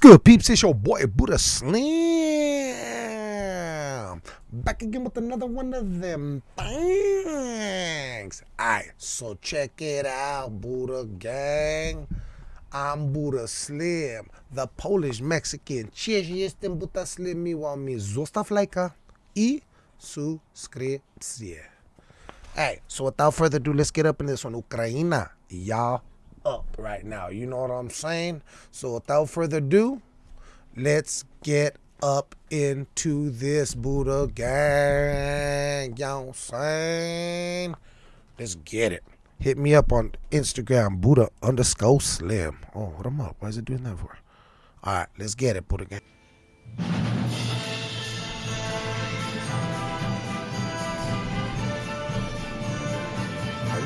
good, peeps? It's your boy Buddha Slim. Back again with another one of them things. Alright, so check it out, Buddha Gang. I'm Buddha Slim, the Polish Mexican. Cześć, jestem Buddha Slim, miło mi. Zostaw lajka i subskrypcję. Hey, so without further ado, let's get up in this one. Ukraina, y'all up right now. You know what I'm saying? So without further ado, let's get up into this Buddha gang. Y'all saying? Let's get it. Hit me up on Instagram, Buddha underscore slim. Oh, what am up? Why is it doing that for? All right, let's get it, Buddha gang.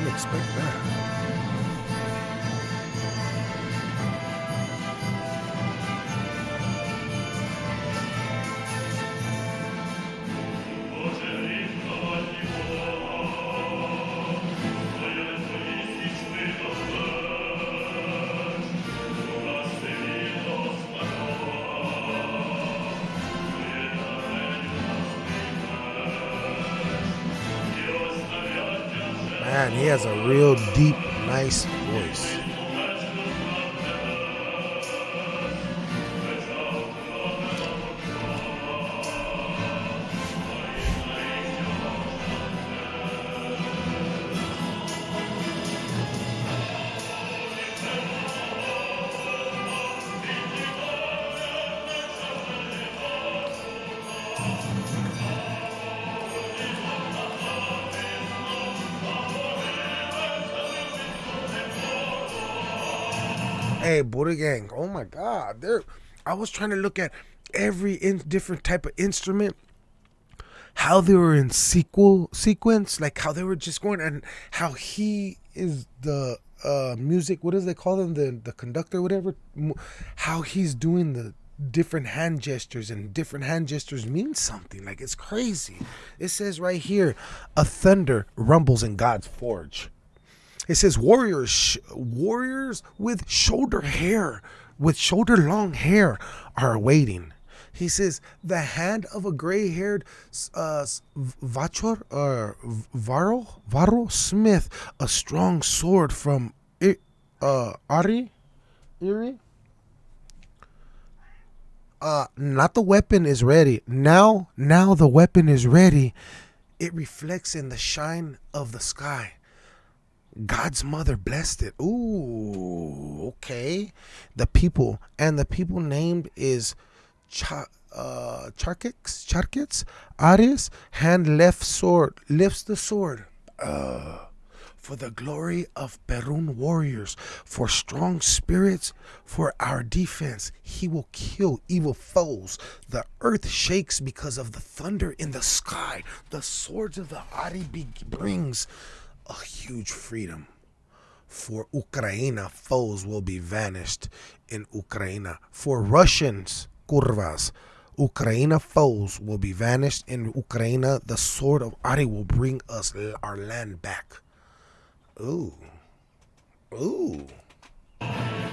Expect that. Man, he has a real deep, nice voice. Hey, Buddha Gang. Oh my God. There I was trying to look at every in different type of instrument. How they were in sequel sequence, like how they were just going and how he is the uh music, what does they call them? The the conductor, whatever. How he's doing the different hand gestures and different hand gestures mean something. Like it's crazy. It says right here, a thunder rumbles in God's forge. It says warriors, sh- warriors with shoulder hair, with shoulder long hair, are waiting. He says the hand of a gray-haired uh, Vachor or Varro Varro Smith, a strong sword from uh, Ari, Iri. Uh, not the weapon is ready now. Now the weapon is ready. It reflects in the shine of the sky. God's mother blessed it. Ooh, okay. The people and the people named is Cha, uh, Charkix, Charkits, Aris, hand left sword, lifts the sword. Uh, for the glory of Perun warriors, for strong spirits, for our defense. He will kill evil foes. The earth shakes because of the thunder in the sky. The swords of the Ari brings a huge freedom. For Ukraine, foes will be vanished in Ukraine. For Russians, kurvas, Ukraine foes will be vanished in Ukraine. The sword of Ari will bring us our land back. Ooh. Ooh. Ooh.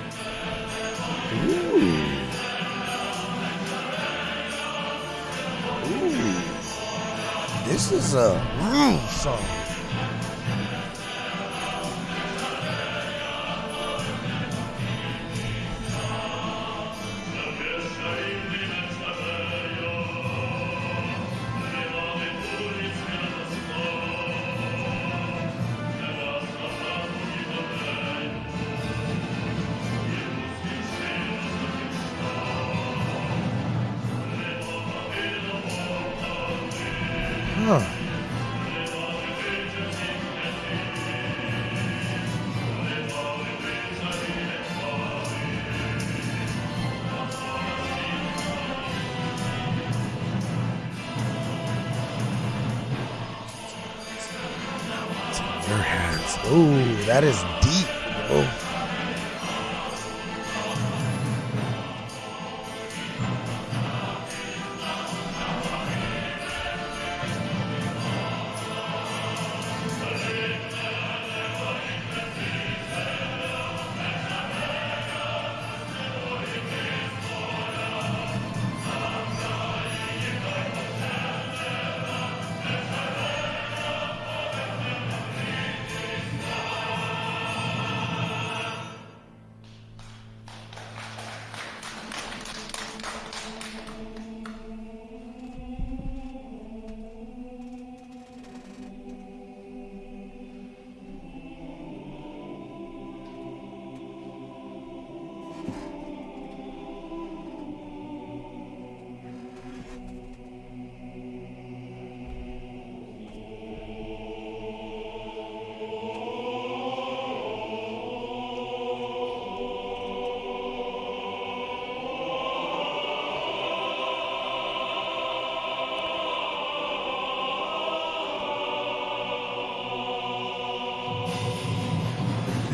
Ooh. This is a mm, song. Ooh, that is deep,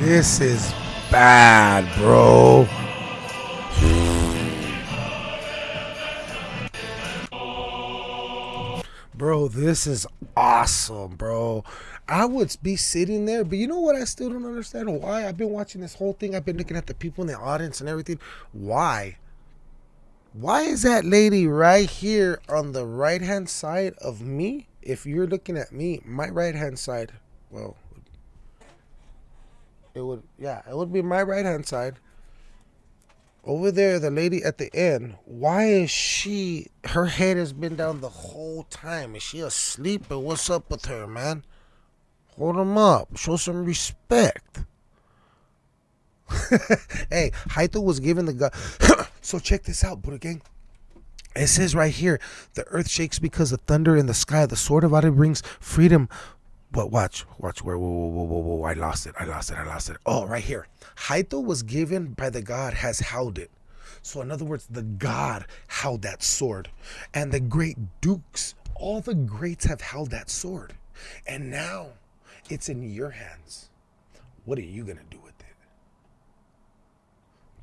This is bad, bro. Bro, this is awesome, bro. I would be sitting there, but you know what? I still don't understand why. I've been watching this whole thing. I've been looking at the people in the audience and everything. Why? Why is that lady right here on the right hand side of me? If you're looking at me, my right hand side, well, it would, yeah, it would be my right hand side. Over there, the lady at the end, why is she, her head has been down the whole time? Is she asleep or what's up with her, man? Hold them up. Show some respect. hey, Haito was given the God. so check this out, Buddha gang. It says right here, the earth shakes because of thunder in the sky. The sword of Adi brings freedom. But watch, watch where, whoa, whoa, whoa, whoa, whoa, I lost it, I lost it, I lost it. Oh, right here. Haito was given by the God has held it. So in other words, the God held that sword. And the great dukes, all the greats have held that sword. And now it's in your hands. What are you to do with it?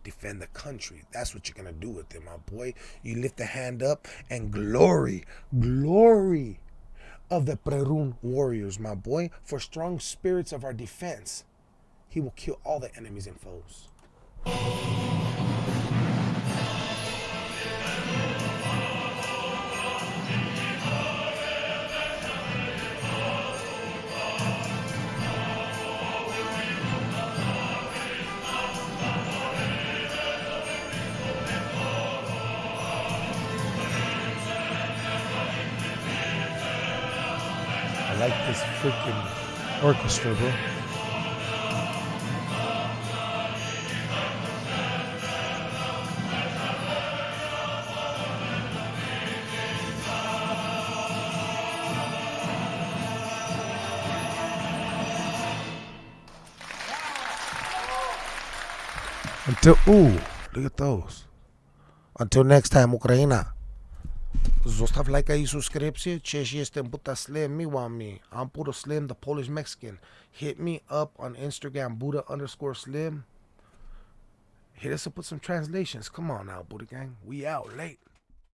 Defend the country. That's what you're to do with it, my boy. You lift the hand up and glory, glory of the Perun warriors, my boy, for strong spirits of our defense. He will kill all the enemies and foes. I like this freaking orchestra, bro. Until ooh, look at those. Until next time, Ukraina. Zostaw lajka i subskrypcję. Cześć, jestem Buddha Slim. Miła mi. I'm Buddha Slim, the Polish Mexican. Hit me up on Instagram, Buddha underscore Slim. Hit us up with some translations. Come on now, Buddha Gang. We out late.